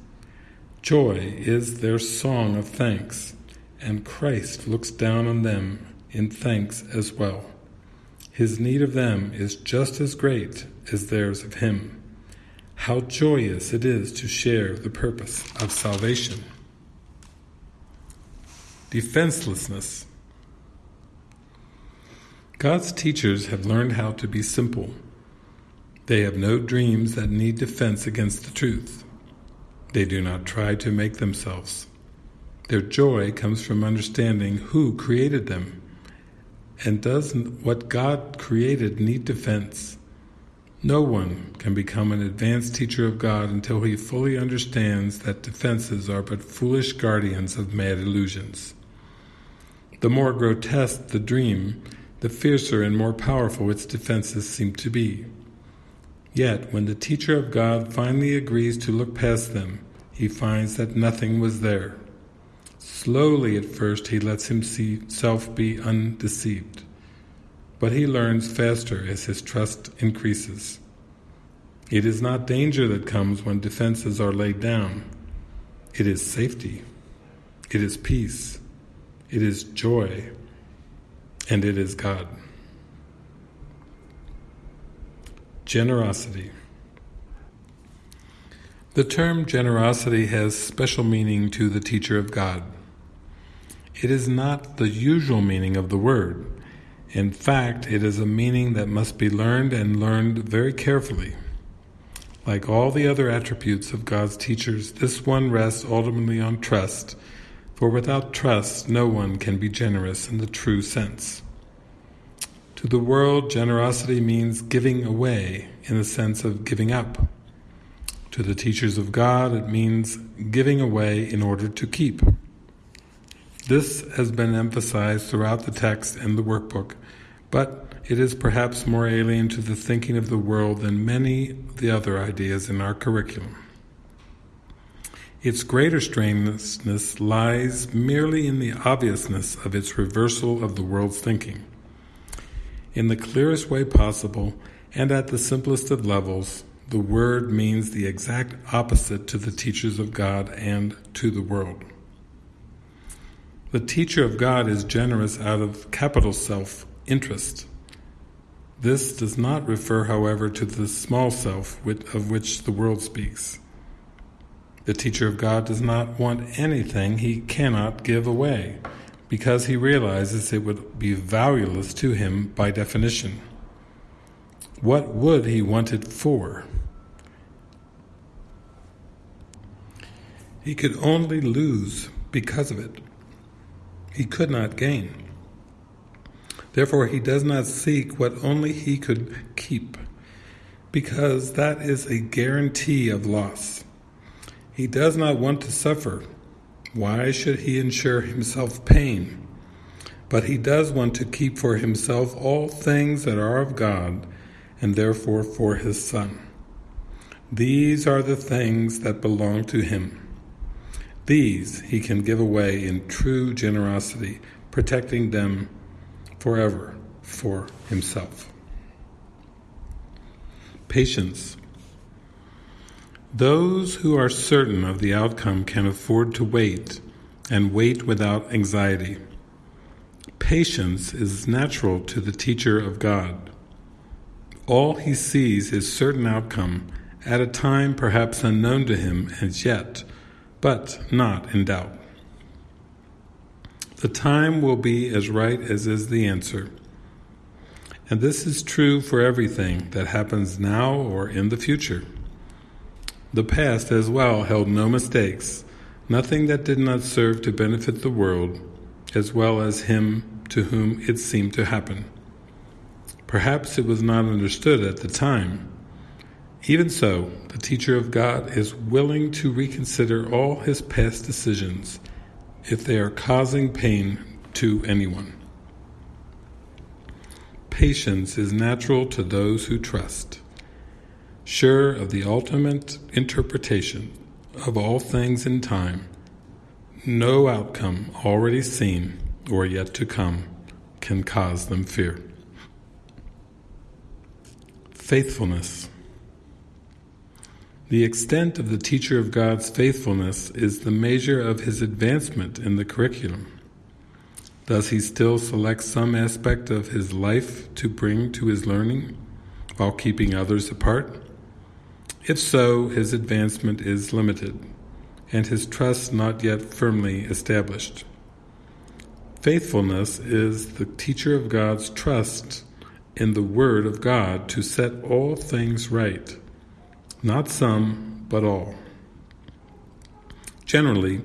Joy is their song of thanks, and Christ looks down on them in thanks as well. His need of them is just as great as theirs of Him. How joyous it is to share the purpose of salvation. Defenselessness God's teachers have learned how to be simple. They have no dreams that need defense against the truth. They do not try to make themselves. Their joy comes from understanding who created them. And does what God created need defense? No one can become an advanced teacher of God until he fully understands that defenses are but foolish guardians of mad illusions. The more grotesque the dream, the fiercer and more powerful its defenses seem to be. Yet, when the teacher of God finally agrees to look past them, he finds that nothing was there. Slowly at first he lets himself be undeceived, but he learns faster as his trust increases. It is not danger that comes when defenses are laid down. It is safety. It is peace. It is joy and it is God. Generosity The term generosity has special meaning to the teacher of God. It is not the usual meaning of the word. In fact, it is a meaning that must be learned and learned very carefully. Like all the other attributes of God's teachers, this one rests ultimately on trust for without trust no one can be generous in the true sense. To the world, generosity means giving away in the sense of giving up. To the teachers of God, it means giving away in order to keep. This has been emphasized throughout the text and the workbook, but it is perhaps more alien to the thinking of the world than many the other ideas in our curriculum. Its greater strangeness lies merely in the obviousness of its reversal of the world's thinking. In the clearest way possible, and at the simplest of levels, the word means the exact opposite to the teachers of God and to the world. The teacher of God is generous out of capital self-interest. This does not refer, however, to the small self of which the world speaks. The teacher of God does not want anything he cannot give away, because he realizes it would be valueless to him by definition. What would he want it for? He could only lose because of it. He could not gain. Therefore he does not seek what only he could keep, because that is a guarantee of loss. He does not want to suffer. Why should he ensure himself pain? But he does want to keep for himself all things that are of God, and therefore for his Son. These are the things that belong to him. These he can give away in true generosity, protecting them forever for himself. Patience those who are certain of the outcome can afford to wait, and wait without anxiety. Patience is natural to the teacher of God. All he sees is certain outcome at a time perhaps unknown to him as yet, but not in doubt. The time will be as right as is the answer. And this is true for everything that happens now or in the future. The past as well held no mistakes, nothing that did not serve to benefit the world, as well as him to whom it seemed to happen. Perhaps it was not understood at the time. Even so, the teacher of God is willing to reconsider all his past decisions if they are causing pain to anyone. Patience is natural to those who trust. Sure of the ultimate interpretation of all things in time, no outcome already seen or yet to come can cause them fear. Faithfulness The extent of the teacher of God's faithfulness is the measure of his advancement in the curriculum. Does he still select some aspect of his life to bring to his learning, while keeping others apart? If so, his advancement is limited, and his trust not yet firmly established. Faithfulness is the teacher of God's trust in the Word of God to set all things right, not some, but all. Generally,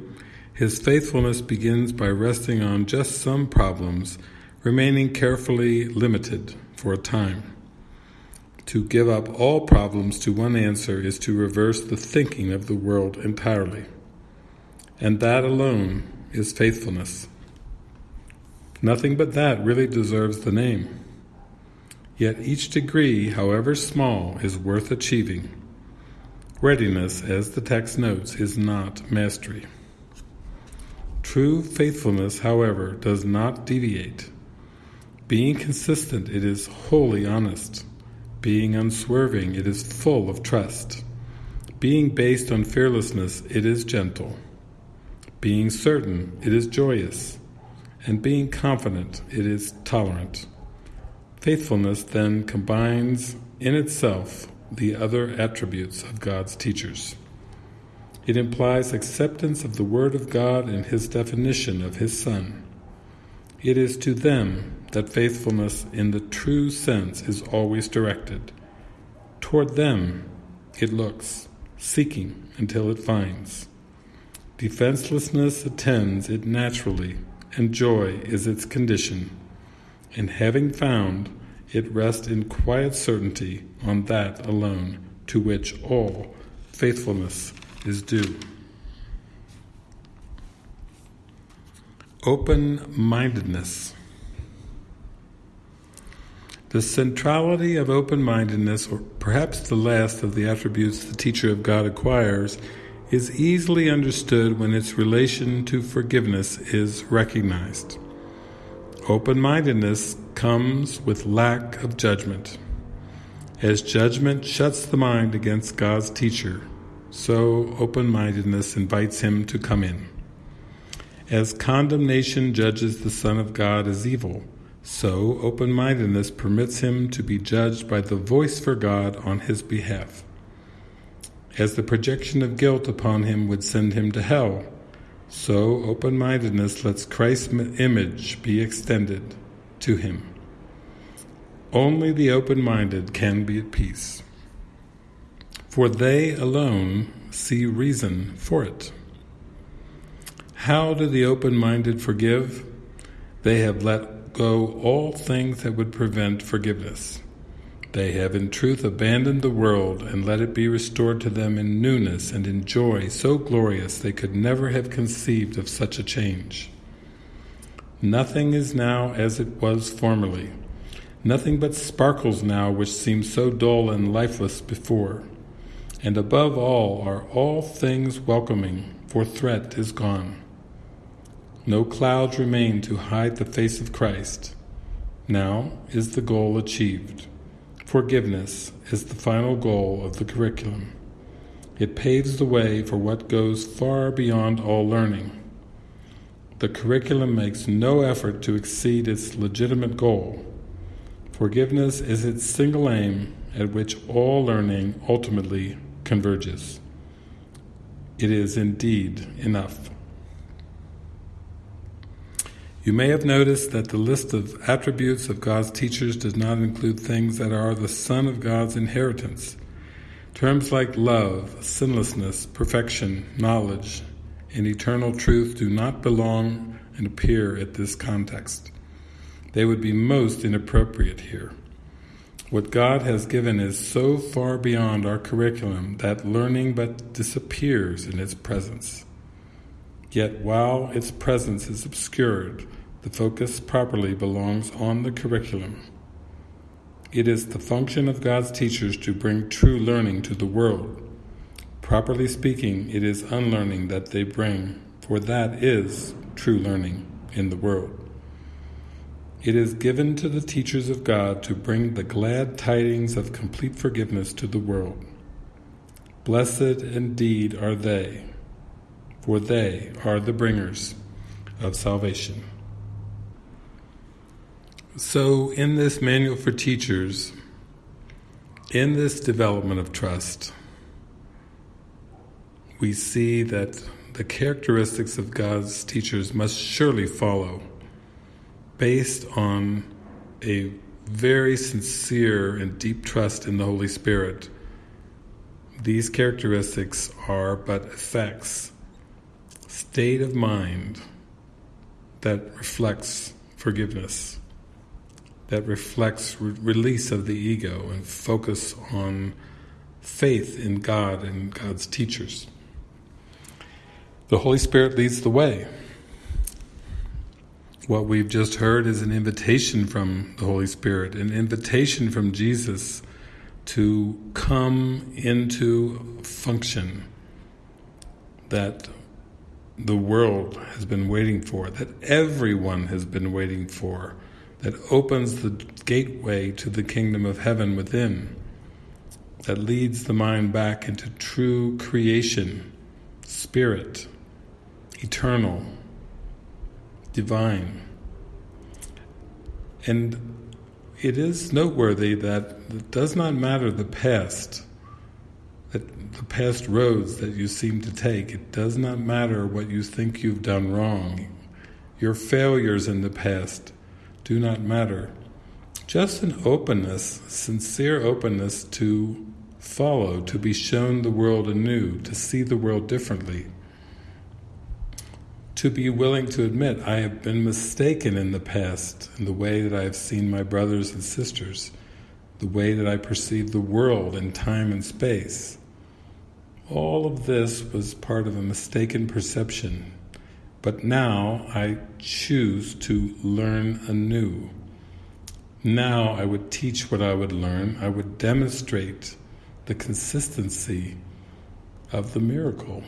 his faithfulness begins by resting on just some problems, remaining carefully limited for a time. To give up all problems to one answer is to reverse the thinking of the world entirely. And that alone is faithfulness. Nothing but that really deserves the name. Yet each degree, however small, is worth achieving. Readiness, as the text notes, is not mastery. True faithfulness, however, does not deviate. Being consistent, it is wholly honest. Being unswerving, it is full of trust. Being based on fearlessness, it is gentle. Being certain, it is joyous. And being confident, it is tolerant. Faithfulness then combines in itself the other attributes of God's teachers. It implies acceptance of the Word of God and His definition of His Son. It is to them that faithfulness in the true sense is always directed. Toward them it looks, seeking until it finds. Defenselessness attends it naturally, and joy is its condition. And having found, it rests in quiet certainty on that alone to which all faithfulness is due. Open-mindedness. The centrality of open-mindedness, or perhaps the last of the attributes the teacher of God acquires, is easily understood when its relation to forgiveness is recognized. Open-mindedness comes with lack of judgment. As judgment shuts the mind against God's teacher, so open-mindedness invites him to come in. As condemnation judges the Son of God as evil, so open-mindedness permits him to be judged by the voice for God on his behalf. As the projection of guilt upon him would send him to hell, so open-mindedness lets Christ's image be extended to him. Only the open-minded can be at peace for they alone see reason for it. How do the open-minded forgive? They have let go all things that would prevent forgiveness. They have in truth abandoned the world and let it be restored to them in newness and in joy so glorious they could never have conceived of such a change. Nothing is now as it was formerly. Nothing but sparkles now which seemed so dull and lifeless before and above all are all things welcoming, for threat is gone. No clouds remain to hide the face of Christ. Now is the goal achieved. Forgiveness is the final goal of the curriculum. It paves the way for what goes far beyond all learning. The curriculum makes no effort to exceed its legitimate goal. Forgiveness is its single aim at which all learning ultimately converges. It is indeed enough. You may have noticed that the list of attributes of God's teachers does not include things that are the Son of God's inheritance. Terms like love, sinlessness, perfection, knowledge, and eternal truth do not belong and appear at this context. They would be most inappropriate here. What God has given is so far beyond our curriculum that learning but disappears in its presence. Yet while its presence is obscured, the focus properly belongs on the curriculum. It is the function of God's teachers to bring true learning to the world. Properly speaking, it is unlearning that they bring, for that is true learning in the world. It is given to the teachers of God to bring the glad tidings of complete forgiveness to the world. Blessed indeed are they, for they are the bringers of salvation. So in this Manual for Teachers, in this development of trust, we see that the characteristics of God's teachers must surely follow based on a very sincere and deep trust in the Holy Spirit. These characteristics are but effects, state of mind that reflects forgiveness, that reflects re release of the ego and focus on faith in God and God's teachers. The Holy Spirit leads the way. What we've just heard is an invitation from the Holy Spirit, an invitation from Jesus to come into function that the world has been waiting for, that everyone has been waiting for, that opens the gateway to the kingdom of heaven within, that leads the mind back into true creation, spirit, eternal, divine. And it is noteworthy that it does not matter the past, the past roads that you seem to take. It does not matter what you think you've done wrong. Your failures in the past do not matter. Just an openness, sincere openness to follow, to be shown the world anew, to see the world differently to be willing to admit I have been mistaken in the past in the way that I have seen my brothers and sisters, the way that I perceive the world in time and space. All of this was part of a mistaken perception, but now I choose to learn anew. Now I would teach what I would learn, I would demonstrate the consistency of the miracle.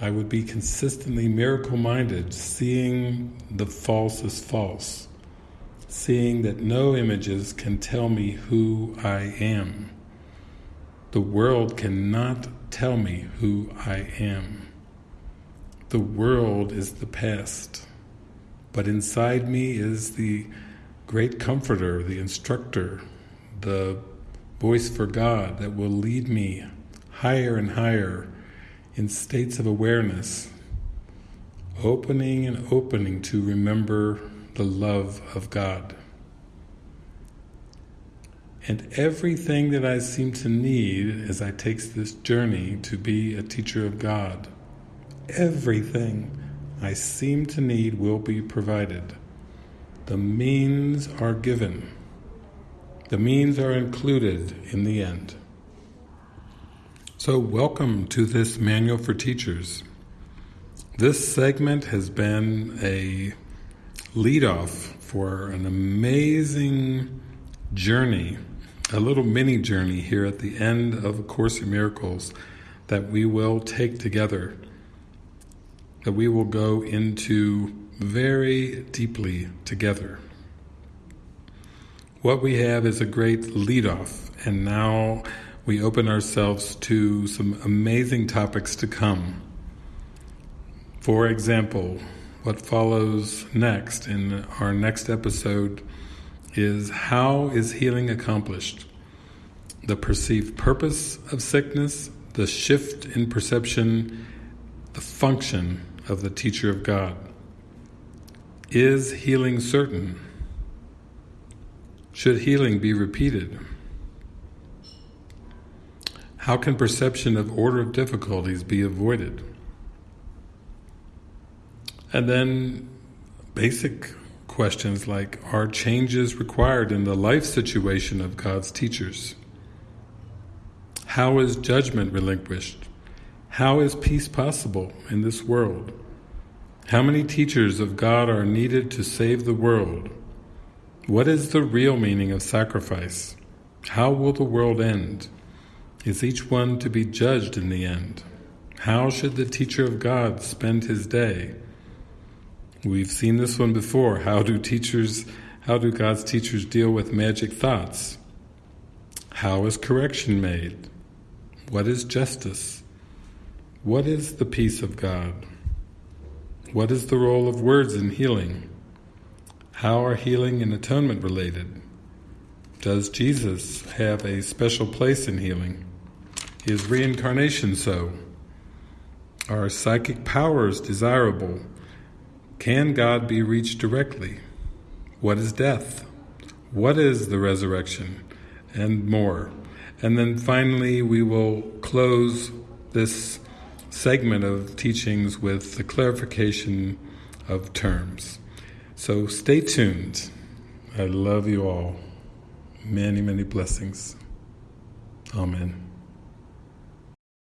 I would be consistently miracle-minded, seeing the false as false, seeing that no images can tell me who I am. The world cannot tell me who I am. The world is the past, but inside me is the great comforter, the instructor, the voice for God that will lead me higher and higher in states of awareness, opening and opening to remember the love of God. And everything that I seem to need as I take this journey to be a teacher of God, everything I seem to need will be provided. The means are given. The means are included in the end. So welcome to this Manual for Teachers. This segment has been a lead-off for an amazing journey, a little mini journey here at the end of A Course in Miracles that we will take together, that we will go into very deeply together. What we have is a great lead-off, and now we open ourselves to some amazing topics to come. For example, what follows next in our next episode is how is healing accomplished? The perceived purpose of sickness, the shift in perception, the function of the teacher of God. Is healing certain? Should healing be repeated? How can perception of order of difficulties be avoided? And then basic questions like, are changes required in the life situation of God's teachers? How is judgment relinquished? How is peace possible in this world? How many teachers of God are needed to save the world? What is the real meaning of sacrifice? How will the world end? Is each one to be judged in the end? How should the teacher of God spend his day? We've seen this one before. How do teachers, how do God's teachers deal with magic thoughts? How is correction made? What is justice? What is the peace of God? What is the role of words in healing? How are healing and atonement related? Does Jesus have a special place in healing? Is reincarnation so? Are psychic powers desirable? Can God be reached directly? What is death? What is the resurrection? And more. And then finally we will close this segment of teachings with the clarification of terms. So stay tuned. I love you all. Many, many blessings. Amen.